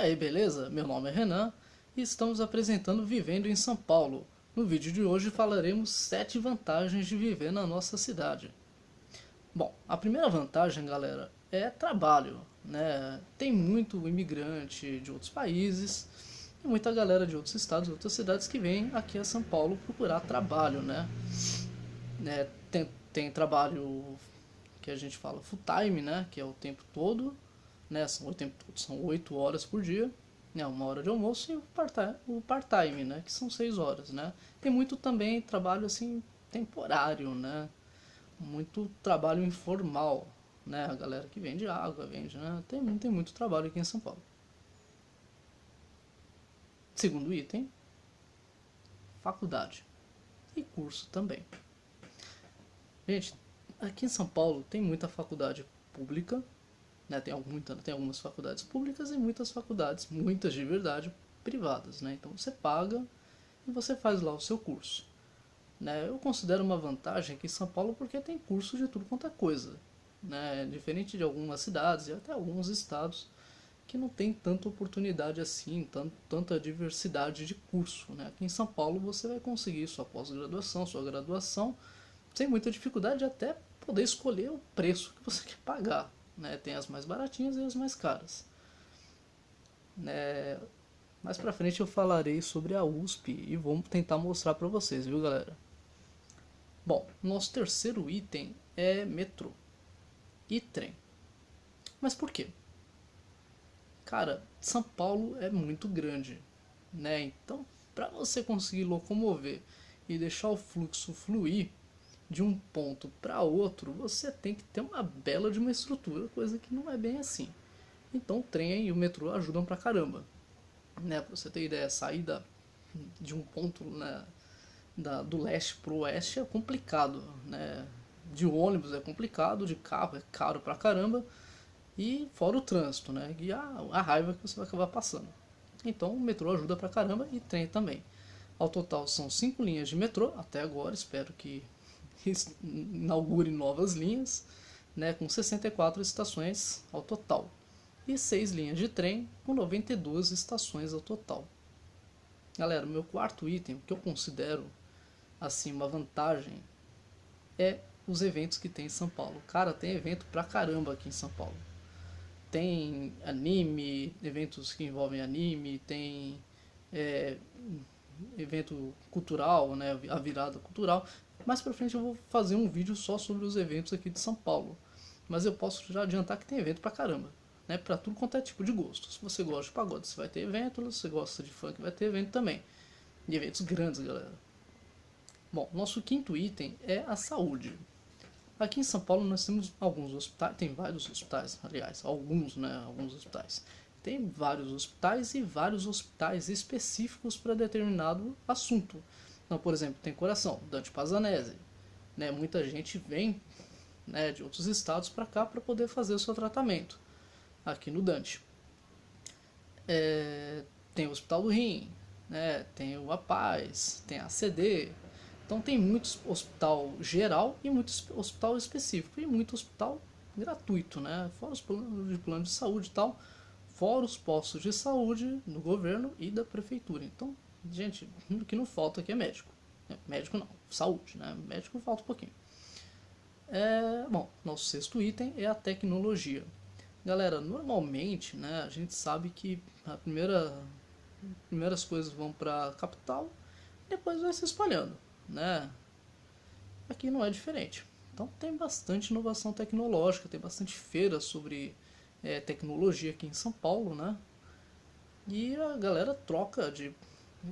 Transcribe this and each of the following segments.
aí, beleza? Meu nome é Renan e estamos apresentando Vivendo em São Paulo. No vídeo de hoje falaremos 7 vantagens de viver na nossa cidade. Bom, a primeira vantagem, galera, é trabalho. Né? Tem muito imigrante de outros países e muita galera de outros estados, outras cidades que vem aqui a São Paulo procurar trabalho. Né? né? Tem, tem trabalho que a gente fala full time, né? que é o tempo todo, né? São o tempo são 8 horas por dia, né? Uma hora de almoço e o part-time, né? Que são 6 horas, né? Tem muito também trabalho assim temporário, né? Muito trabalho informal, né? A galera que vende água, vende, né? Tem, tem muito trabalho aqui em São Paulo. Segundo item, faculdade e curso também. Gente, aqui em São Paulo tem muita faculdade pública né? Tem, tem algumas faculdades públicas e muitas faculdades, muitas de verdade, privadas. Né? Então você paga e você faz lá o seu curso. Né? Eu considero uma vantagem aqui em São Paulo porque tem curso de tudo quanto é coisa. Né? Diferente de algumas cidades e até alguns estados que não tem tanta oportunidade assim, tanto, tanta diversidade de curso. Né? Aqui em São Paulo você vai conseguir sua pós-graduação, sua graduação, sem muita dificuldade até poder escolher o preço que você quer pagar. Né? Tem as mais baratinhas e as mais caras. Né? Mais pra frente eu falarei sobre a USP e vou tentar mostrar pra vocês, viu galera? Bom, nosso terceiro item é metrô e trem. Mas por quê? Cara, São Paulo é muito grande, né? Então, para você conseguir locomover e deixar o fluxo fluir, de um ponto para outro, você tem que ter uma bela de uma estrutura, coisa que não é bem assim. Então o trem e o metrô ajudam pra caramba. Né, pra você ter ideia, sair da, de um ponto né, da, do leste pro oeste é complicado. Né? De ônibus é complicado, de carro é caro pra caramba. E fora o trânsito, né? E a, a raiva que você vai acabar passando. Então o metrô ajuda pra caramba e trem também. Ao total são cinco linhas de metrô até agora, espero que inaugure novas linhas, né, com 64 estações ao total, e 6 linhas de trem com 92 estações ao total. Galera, meu quarto item, que eu considero assim uma vantagem, é os eventos que tem em São Paulo. Cara, tem evento pra caramba aqui em São Paulo. Tem anime, eventos que envolvem anime, tem é, evento cultural, né, a virada cultural. Mais pra frente eu vou fazer um vídeo só sobre os eventos aqui de São Paulo. Mas eu posso já adiantar que tem evento pra caramba. Né, pra tudo quanto é tipo de gosto. Se você gosta de pagode, você vai ter evento. Se você gosta de funk, vai ter evento também. E eventos grandes, galera. Bom, nosso quinto item é a saúde. Aqui em São Paulo nós temos alguns hospitais, tem vários hospitais, aliás, alguns, né, alguns hospitais. Tem vários hospitais e vários hospitais específicos para determinado assunto. Então, por exemplo, tem coração, Dante Pazanese. Né? Muita gente vem né, de outros estados para cá para poder fazer o seu tratamento aqui no Dante. É, tem o Hospital do Rim, né, tem o Apaz, tem a CD. Então tem muito hospital geral e muito hospital específico e muito hospital gratuito, né? Fora os planos de plano de saúde e tal, fora os postos de saúde do governo e da prefeitura. Então Gente, o que não falta aqui é médico. É, médico não, saúde, né? Médico falta um pouquinho. É, bom, nosso sexto item é a tecnologia. Galera, normalmente, né, a gente sabe que a primeira primeiras coisas vão para capital, depois vai se espalhando, né? Aqui não é diferente. Então tem bastante inovação tecnológica, tem bastante feira sobre é, tecnologia aqui em São Paulo, né? E a galera troca de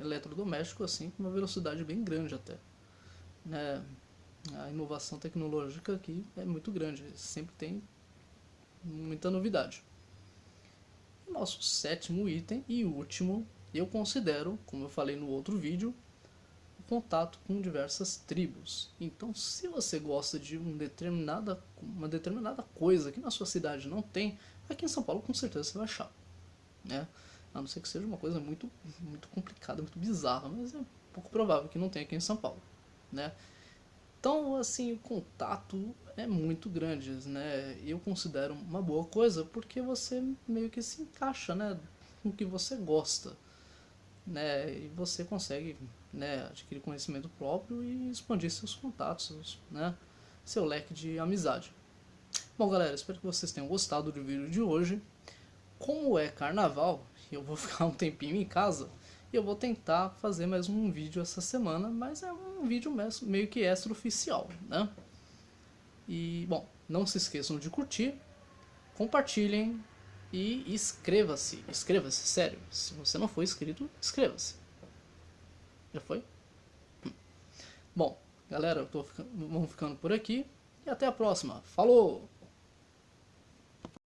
eletrodoméstico assim com uma velocidade bem grande até. Né? A inovação tecnológica aqui é muito grande, sempre tem muita novidade. Nosso sétimo item e último, eu considero, como eu falei no outro vídeo, o contato com diversas tribos. Então, se você gosta de um determinada, uma determinada coisa que na sua cidade não tem, aqui em São Paulo com certeza você vai achar. Né? A não ser que seja uma coisa muito, muito complicada, muito bizarra, mas é pouco provável que não tenha aqui em São Paulo, né? Então, assim, o contato é muito grande, né? Eu considero uma boa coisa porque você meio que se encaixa, né? com o que você gosta. Né? E você consegue né, adquirir conhecimento próprio e expandir seus contatos, né? seu leque de amizade. Bom galera, espero que vocês tenham gostado do vídeo de hoje. Como é carnaval, eu vou ficar um tempinho em casa e eu vou tentar fazer mais um vídeo essa semana, mas é um vídeo meio que extra-oficial, né? E, bom, não se esqueçam de curtir, compartilhem e inscreva-se. Inscreva-se, sério. Se você não for inscrito, inscreva-se. Já foi? Hum. Bom, galera, eu tô ficando, vamos ficando por aqui e até a próxima. Falou!